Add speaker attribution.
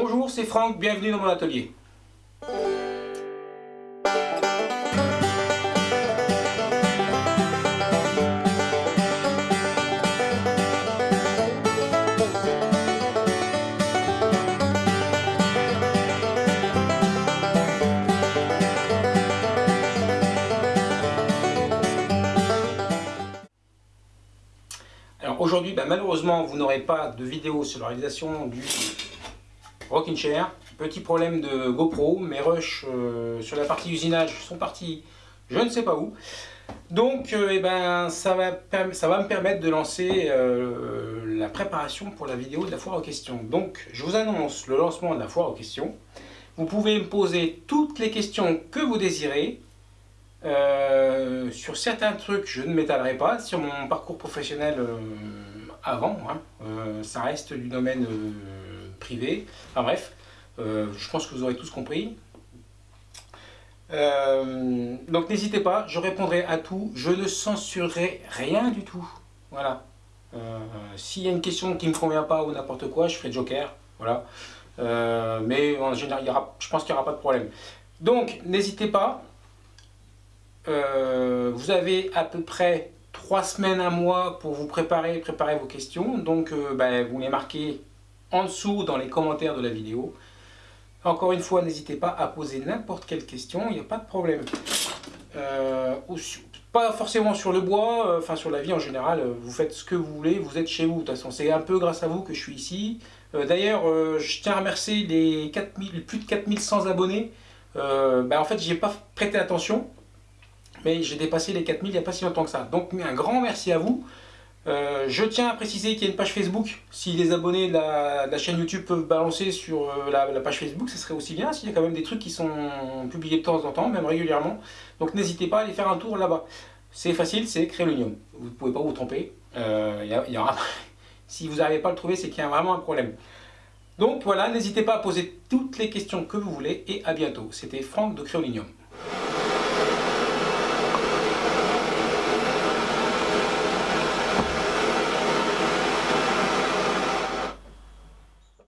Speaker 1: Bonjour, c'est Franck, bienvenue dans mon atelier. Alors aujourd'hui, ben, malheureusement, vous n'aurez pas de vidéo sur la réalisation du Rocking Chair. Petit problème de GoPro, mes rushs euh, sur la partie usinage sont partis je ne sais pas où. Donc euh, eh ben, ça, va, ça va me permettre de lancer euh, la préparation pour la vidéo de la foire aux questions. Donc je vous annonce le lancement de la foire aux questions. Vous pouvez me poser toutes les questions que vous désirez. sur certains trucs, je ne m'étalerai pas. Sur mon parcours professionnel avant, hein, ça reste du domaine privé. Enfin bref, euh, je pense que vous aurez tous compris. Euh, donc n'hésitez pas, je répondrai à tout. Je ne censurerai rien du tout. Voilà. Euh, s'il y a une question qui ne me convient pas ou n'importe quoi, je ferai joker. Voilà. mais en général, il y aura, je pense qu'il n'y aura pas de problème. Donc n'hésitez pas. vous avez à peu près trois semaines, un mois pour vous préparer, préparer vos questions. Donc ben, vous les marquez en dessous dans les commentaires de la vidéo. Encore une fois, n'hésitez pas à poser n'importe quelle question, il n'y a pas de problème. Euh, pas forcément sur le bois, euh, enfin sur la vie en général, euh, vous faites ce que vous voulez, vous êtes chez vous. De toute façon, c'est un peu grâce à vous que je suis ici. D'ailleurs, je tiens à remercier les 4000, plus de 4100 abonnés. Ben, en fait, j'ai pas prêté attention, mais j'ai dépassé les 4000 il n'y a pas si longtemps que ça. Donc, un grand merci à vous. Euh, je tiens à préciser qu'il y a une page Facebook. Si les abonnés de la, chaîne YouTube peuvent balancer sur euh, la, page Facebook, ce serait aussi bien. S'il y a quand même des trucs qui sont publiés de temps en temps, même régulièrement. Donc n'hésitez pas à aller faire un tour là-bas. C'est facile, c'est Créolunium. Vous ne pouvez pas vous tromper. Euh, si vous n'arrivez pas à le trouver, c'est qu'il y a vraiment un problème. Donc voilà, n'hésitez pas à poser toutes les questions que vous voulez et à bientôt. C'était Franck de Créolinium.